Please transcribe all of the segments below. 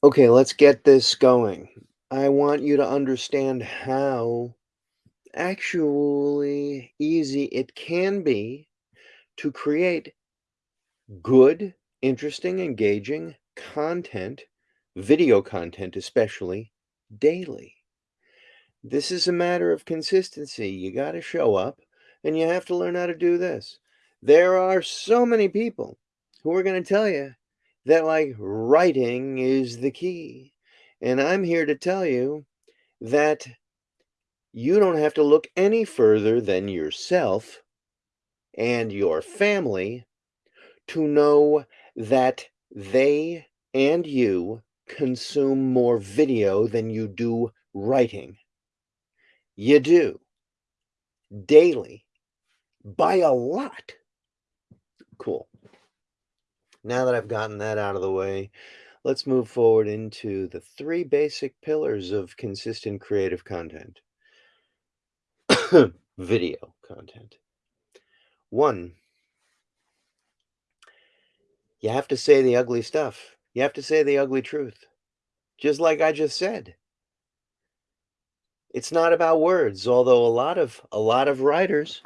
Okay, let's get this going. I want you to understand how actually easy it can be to create good, interesting, engaging content, video content especially, daily. This is a matter of consistency. You got to show up and you have to learn how to do this. There are so many people who are going to tell you that like writing is the key. And I'm here to tell you that you don't have to look any further than yourself and your family to know that they and you consume more video than you do writing. You do. Daily. By a lot. Cool. Now that I've gotten that out of the way, let's move forward into the three basic pillars of consistent creative content. Video content. One, you have to say the ugly stuff. You have to say the ugly truth. Just like I just said. It's not about words, although a lot of a lot of writers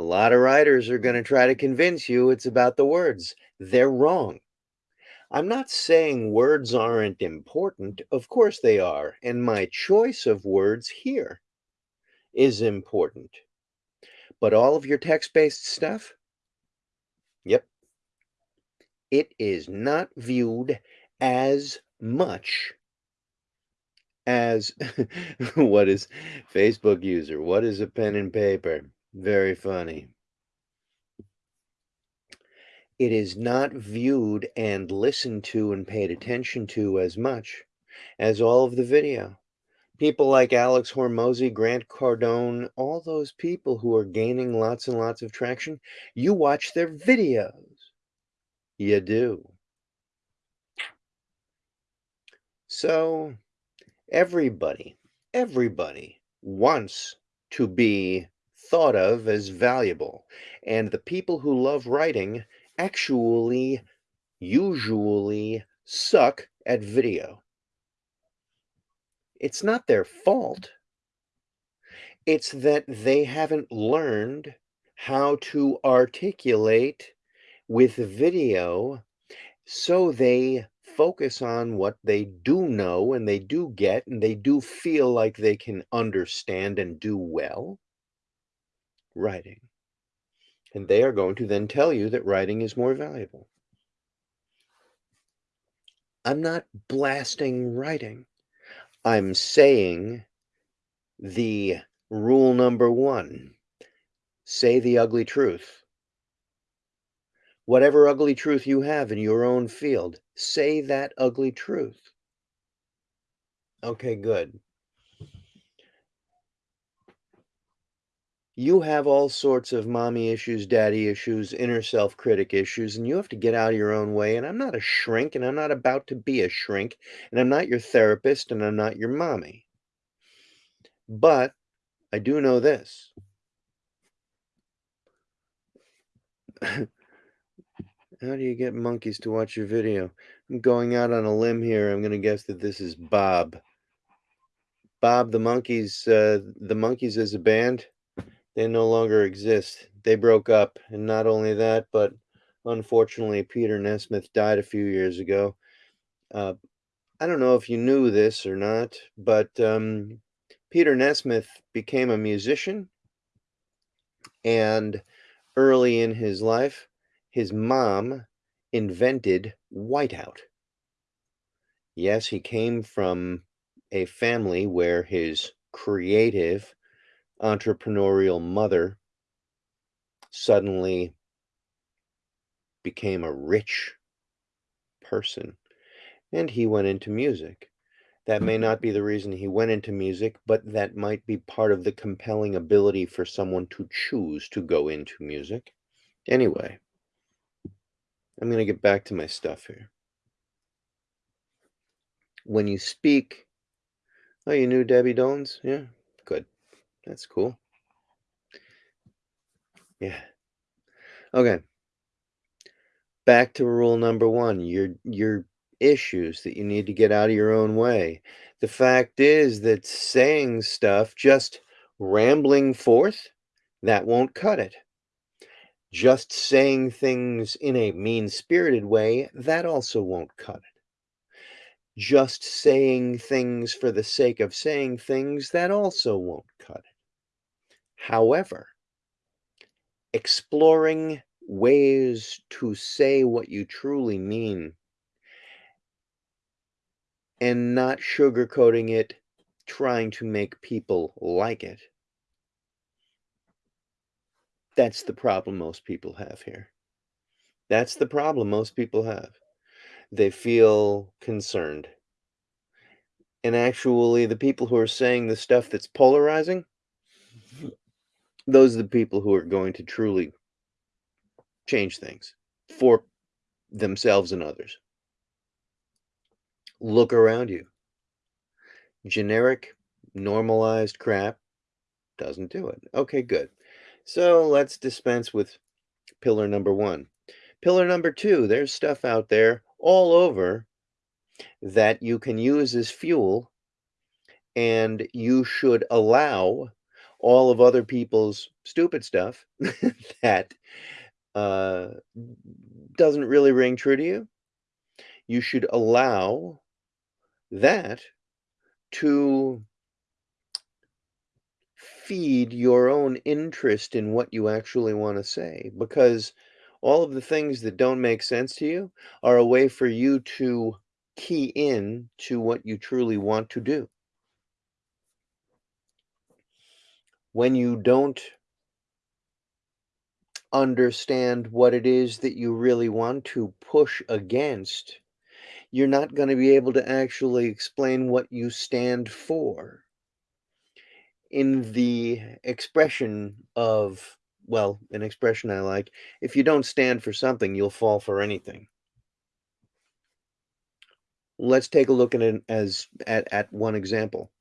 a lot of writers are going to try to convince you it's about the words. They're wrong. I'm not saying words aren't important. Of course they are. And my choice of words here is important. But all of your text-based stuff, yep, it is not viewed as much as what is Facebook user? What is a pen and paper? Very funny. It is not viewed and listened to and paid attention to as much as all of the video. People like Alex Hormozi, Grant Cardone, all those people who are gaining lots and lots of traction, you watch their videos. You do. So everybody, everybody wants to be thought of as valuable. And the people who love writing actually usually suck at video. It's not their fault. It's that they haven't learned how to articulate with video so they focus on what they do know and they do get and they do feel like they can understand and do well writing. And they are going to then tell you that writing is more valuable. I'm not blasting writing. I'm saying the rule number one say the ugly truth. Whatever ugly truth you have in your own field, say that ugly truth. Okay, good. You have all sorts of mommy issues, daddy issues, inner self-critic issues, and you have to get out of your own way, and I'm not a shrink, and I'm not about to be a shrink, and I'm not your therapist, and I'm not your mommy. But I do know this. How do you get monkeys to watch your video? I'm going out on a limb here. I'm going to guess that this is Bob. Bob the monkeys, uh, the Monkees as a band, they no longer exist. They broke up, and not only that, but unfortunately, Peter Nesmith died a few years ago. Uh, I don't know if you knew this or not, but um, Peter Nesmith became a musician, and early in his life, his mom invented whiteout. Yes, he came from a family where his creative entrepreneurial mother suddenly became a rich person and he went into music. That may not be the reason he went into music, but that might be part of the compelling ability for someone to choose to go into music. Anyway, I'm going to get back to my stuff here. When you speak, oh, you knew Debbie Dones? Yeah, good. That's cool. Yeah. Okay. Back to rule number one. You're you're issues that you need to get out of your own way. The fact is that saying stuff, just rambling forth, that won't cut it. Just saying things in a mean-spirited way, that also won't cut it. Just saying things for the sake of saying things, that also won't. However, exploring ways to say what you truly mean and not sugarcoating it, trying to make people like it. That's the problem most people have here. That's the problem most people have. They feel concerned. And actually, the people who are saying the stuff that's polarizing, those are the people who are going to truly change things for themselves and others. Look around you. Generic, normalized crap doesn't do it. Okay, good. So let's dispense with pillar number one. Pillar number two, there's stuff out there all over that you can use as fuel, and you should allow all of other people's stupid stuff that uh, doesn't really ring true to you. You should allow that to feed your own interest in what you actually want to say because all of the things that don't make sense to you are a way for you to key in to what you truly want to do. When you don't understand what it is that you really want to push against, you're not going to be able to actually explain what you stand for. In the expression of, well, an expression I like, if you don't stand for something, you'll fall for anything. Let's take a look at it as at, at one example.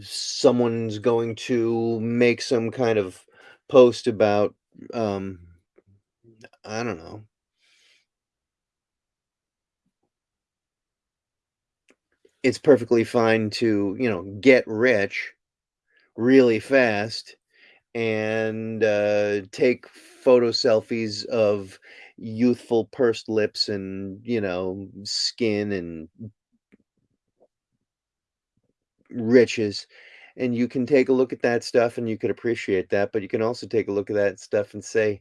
Someone's going to make some kind of post about, um, I don't know, it's perfectly fine to, you know, get rich really fast and uh, take photo selfies of youthful pursed lips and, you know, skin and riches. And you can take a look at that stuff and you could appreciate that, but you can also take a look at that stuff and say,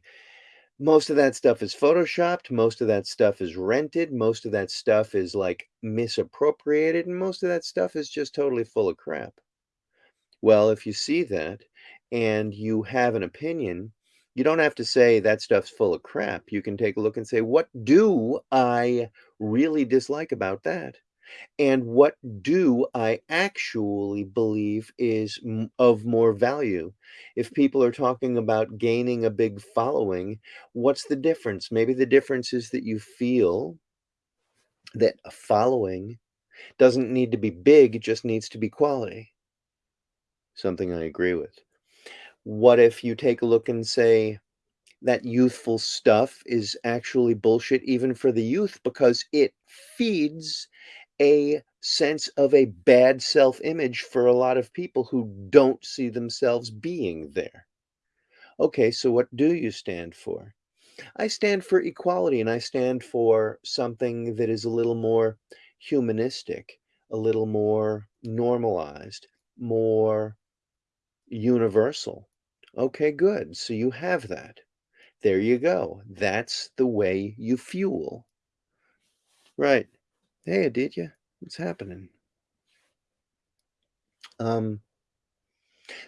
most of that stuff is photoshopped, most of that stuff is rented, most of that stuff is, like, misappropriated, and most of that stuff is just totally full of crap. Well, if you see that and you have an opinion, you don't have to say that stuff's full of crap. You can take a look and say, "What do I really dislike about that? And what do I actually believe is of more value?" If people are talking about gaining a big following, what's the difference? Maybe the difference is that you feel that a following doesn't need to be big, it just needs to be quality. Something I agree with. What if you take a look and say that youthful stuff is actually bullshit even for the youth because it feeds a sense of a bad self-image for a lot of people who don't see themselves being there. Okay, so what do you stand for? I stand for equality and I stand for something that is a little more humanistic, a little more normalized, more universal. Okay, good. So you have that. There you go. That's the way you fuel. Right. Hey, Aditya, what's happening? Um,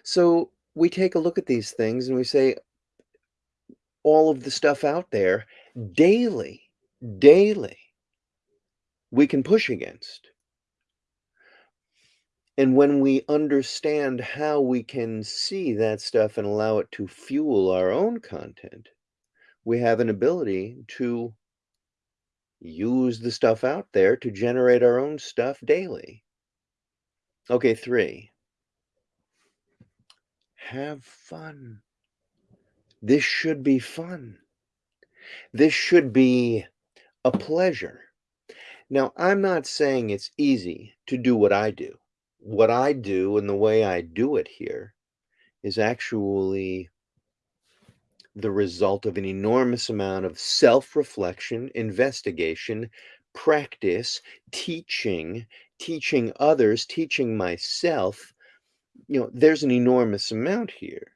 so we take a look at these things and we say all of the stuff out there daily, daily, we can push against. And when we understand how we can see that stuff and allow it to fuel our own content, we have an ability to use the stuff out there to generate our own stuff daily. Okay, 3. Have fun. This should be fun. This should be a pleasure. Now, I'm not saying it's easy to do what I do. What I do and the way I do it here is actually the result of an enormous amount of self-reflection, investigation, practice, teaching, teaching others, teaching myself. You know, there's an enormous amount here.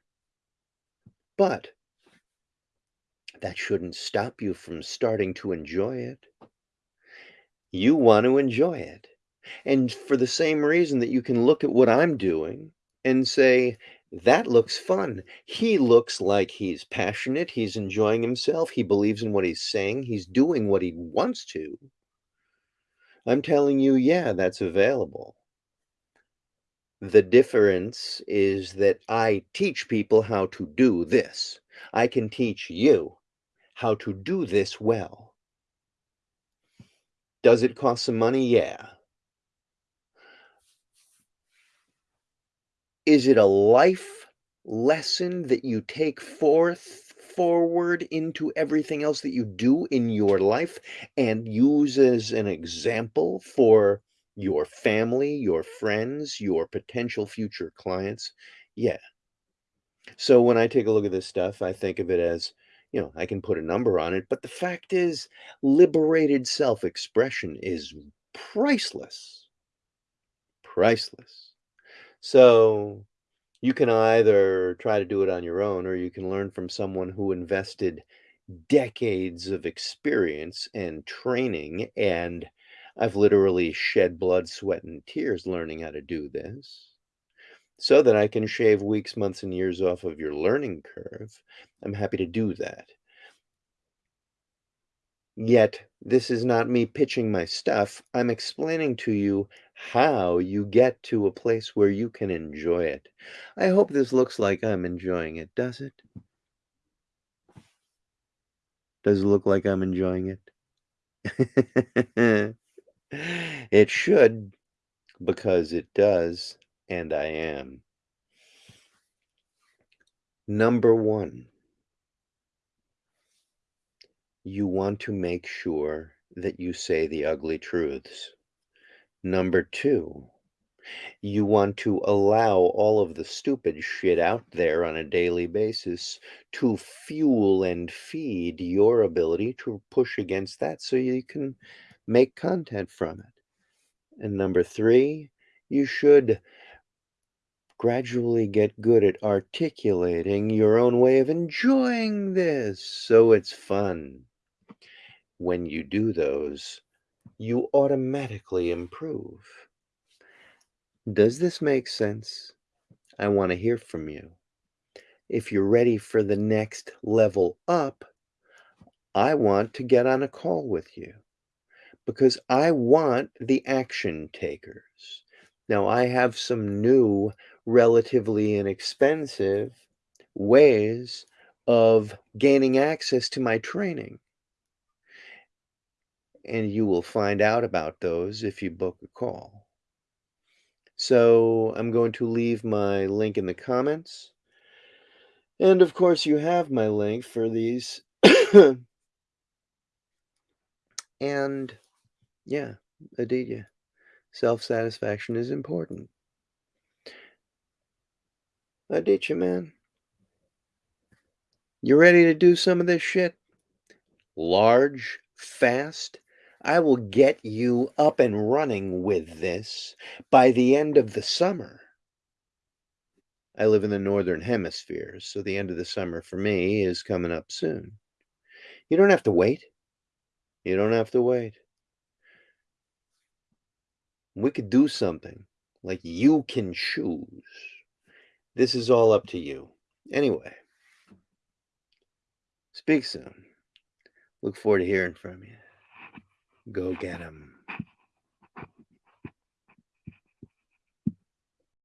But that shouldn't stop you from starting to enjoy it. You want to enjoy it. And for the same reason that you can look at what I'm doing and say, that looks fun. He looks like he's passionate. He's enjoying himself. He believes in what he's saying. He's doing what he wants to. I'm telling you, yeah, that's available. The difference is that I teach people how to do this. I can teach you how to do this well. Does it cost some money? Yeah. Is it a life lesson that you take forth forward into everything else that you do in your life and use as an example for your family, your friends, your potential future clients? Yeah. So when I take a look at this stuff, I think of it as, you know, I can put a number on it, but the fact is, liberated self-expression is priceless. Priceless. So you can either try to do it on your own or you can learn from someone who invested decades of experience and training. And I've literally shed blood, sweat, and tears learning how to do this so that I can shave weeks, months, and years off of your learning curve. I'm happy to do that. Yet, this is not me pitching my stuff. I'm explaining to you how you get to a place where you can enjoy it. I hope this looks like I'm enjoying it, does it? Does it look like I'm enjoying it? it should, because it does, and I am. Number one, you want to make sure that you say the ugly truths. Number two, you want to allow all of the stupid shit out there on a daily basis to fuel and feed your ability to push against that so you can make content from it. And number three, you should gradually get good at articulating your own way of enjoying this so it's fun. When you do those, you automatically improve. Does this make sense? I want to hear from you. If you're ready for the next level up, I want to get on a call with you because I want the action takers. Now, I have some new, relatively inexpensive ways of gaining access to my training and you will find out about those if you book a call. So I'm going to leave my link in the comments. And of course, you have my link for these. and yeah, Aditya, self satisfaction is important. Aditya, man, you ready to do some of this shit? Large, fast, I will get you up and running with this by the end of the summer. I live in the northern hemisphere, so the end of the summer for me is coming up soon. You don't have to wait. You don't have to wait. We could do something like you can choose. This is all up to you. Anyway, speak soon. Look forward to hearing from you. Go get 'em.